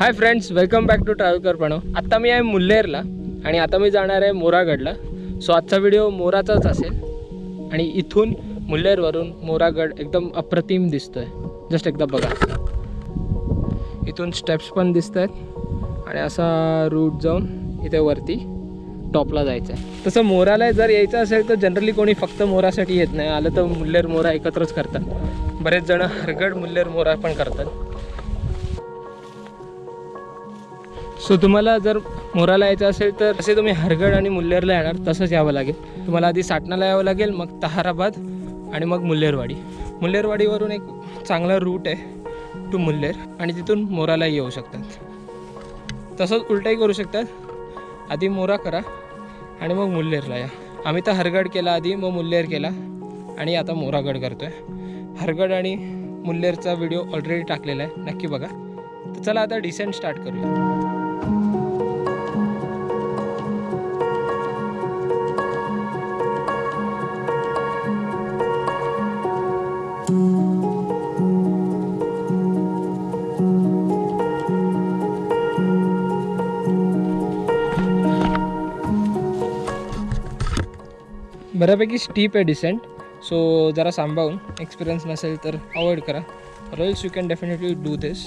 Hi friends welcome back to travel करपणो आत्ता मी आहे मुल्लेरला आणि आता मी जाणार आहे मोरागडला. सो आजचा व्हिडिओ मोराचाच असेल. आणि इथून मुल्लेरवरून मोरागड एकदम अप्रतिम दिसतोय. जस्ट एकदा बघा. इथून स्टेप्स पण दिसत आहेत आणि असा रूट जाऊन इथे वरती टॉपला जायचं आहे तसं मोराला जर यायचं असेल तर जनरली कोणी फक्त मोरासाठी येत नाही. आलं तर मुल्लेर मोरा एकत्रच करतात. बरेच जण हरगड मुल्लेर मोरा पण करतात. सो तुम्हाला जर मोराला यायचं असेल तर असे तुम्ही हरगड आणि मुल्लेरला येणार तसंच यावं लागेल. तुम्हाला आधी साटणाला यावं लागेल मग तहाराबाद आणि मग मुल्लेरवाडी. मुल्लेरवाडीवरून एक चांगला रूट आहे टू मुल्लेर आणि तिथून मोरालाही येऊ शकतात. तसंच उलटाही करू शकतात. आधी मोरा करा आणि मग मुल्लेरला या. आम्ही तर हरगड केला आधी मग मुल्लेर केला आणि आता मोरागड करतो आहे हरगड आणि मुल्लेरचा व्हिडिओ ऑलरेडी टाकलेला आहे. नक्की बघा. तर चला आता डिसेंट स्टार्ट करूया. बऱ्यापैकी स्टीप आहे डिसेंट सो जरा सांभाळून एक्सपिरियन्स नसेल तर अवॉइड करा. Royals you can definitely do this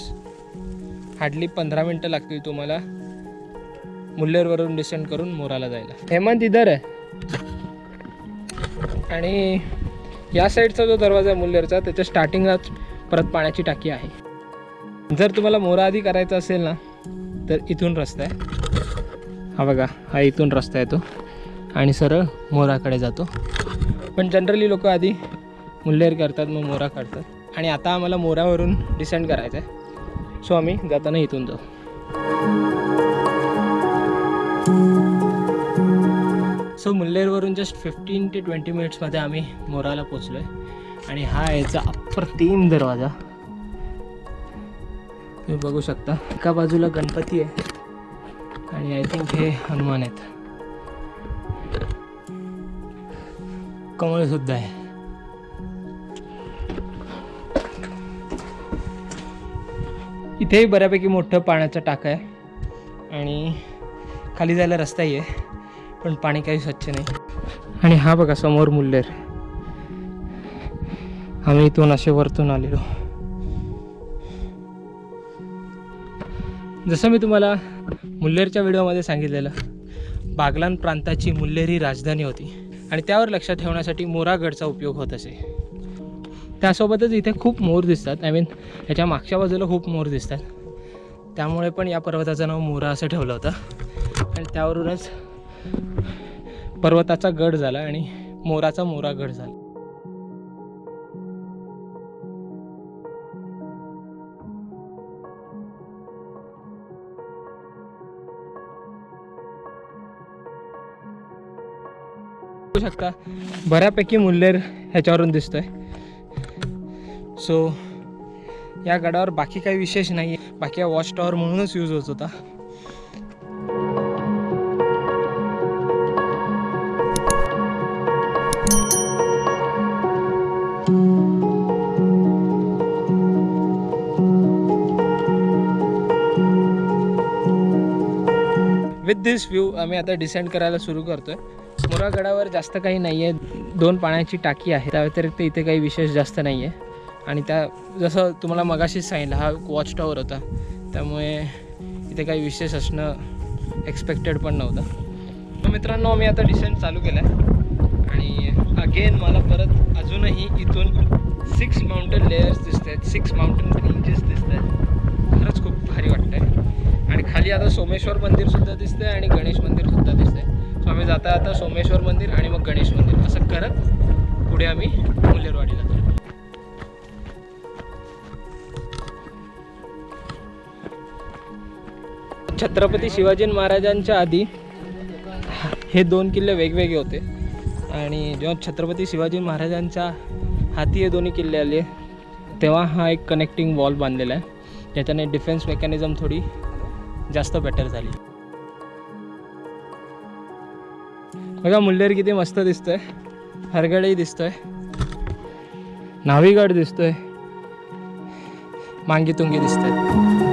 hardly पंधरा मिनटं लागतील तुम्हाला मुल्लेरवरून डिसेंट करून मोराला जायला. हेमंत इधर आहे. आणि या साईडचा जो दरवाजा आहे मुल्लेरचा त्याच्या स्टार्टिंगलाच परत पाण्याची टाकी आहे. जर तुम्हाला मोरा आधी करायचा असेल ना तर इथून रस्ता आहे. हा बघा हा इथून रस्ता आहे तो. आणि सरळ मोराकडे जातो. पण जनरली लोक आधी मुल्लेर करतात मग मोरा काढतात. आणि आता आम्हाला मोरावरून डिसेंड करायचं आहे सो आम्ही जाताना इथून जाऊ. सो मुल्लेरवरून जस्ट फिफ्टीन ते ट्वेंटी मिनिट्समध्ये आम्ही मोराला पोचलो आहे आणि हा याचा अप्रतिम दरवाजा. तुम्ही बघू शकता. एका बाजूला गणपती आहे. आणि आय थिंक हे हनुमान आहेत. कमळ सुद्धा आहे. इथेही बऱ्यापैकी मोठं पाण्याचं टाकं आहे. आणि खाली जायला रस्ताही आहे पण पाणी काही स्वच्छ नाही. आणि हा बघा समोर मुल्लेर. आम्ही इथून असे वरतून आलेलो. जसं मी तुम्हाला मुल्लेरच्या व्हिडिओमध्ये सांगितलेलं बागलान प्रांताची मुल्लेरी राजधानी होती. आणि त्यावर लक्षात ठेवण्यासाठी मोरागडचा उपयोग होत असे. त्यासोबतच इथे खूप मोर दिसतात. आय मीन ह्याच्या मागच्या बाजूला खूप मोर दिसतात. त्यामुळे पण या पर्वताचं नाव मोरा असं ठेवलं होतं. आणि त्यावरूनच पर्वताचा गड झाला आणि मोराचा मोरा गड झाला. बघू शकता. बऱ्यापैकी मुल्लेर ह्याच्यावरून दिसतोय. सो या गडावर बाकी काही विशेष नाही आहे बाकी हा वॉच टॉवर म्हणूनच यूज होत होता. विथ दिस व्ह्यू आम्ही आता डिसेंड करायला सुरू करतोय. आहे गडावर जास्त काही नाही आहे दोन पाण्याची टाकी आहे. त्या व्यतिरिक्त इथे काही विशेष जास्त नाही आहे आणि त्या जसं तुम्हाला मगाशीच सांगितलं हा वॉच टॉवर होता. त्यामुळे इथे काही विशेष असणं एक्सपेक्टेड पण नव्हतं. मित्रांनो मी आता डिसेंट चालू केला आहे आणि अगेन मला परत अजूनही इथून सिक्स माउंटन लेयर्स दिसत आहेत सिक्स माउंटन रेंजेस दिसत आहेत खरंच खूप भारी वाटतं आहे आणि खाली आता सोमेश्वर मंदिर सुद्धा दिसतंय आणि गणेश मंदिरसुद्धा दिसतंय. सो आम्ही जाता आता सोमेश्वर मंदिर आणि मग गणेश मंदिर. असं करत पुढे आम्ही मुलेरवाडीला जातो छत्रपती शिवाजी महाराजांच्या आधी हे दोन किल्ले वेगवेगळे होते. आणि जेव्हा छत्रपती शिवाजी महाराजांच्या हाती हे दोन्ही किल्ले आले तेव्हा हा एक कनेक्टिंग वॉल बांधलेला आहे. ज्याच्याने डिफेन्स मेकॅनिझम थोडी जास्त बेटर झाली. बघा मुल्लेर किती मस्त दिसतोय. हरगडही दिसतोय. नावीगड दिसतोय. मांगी तुंगी दिसतोय.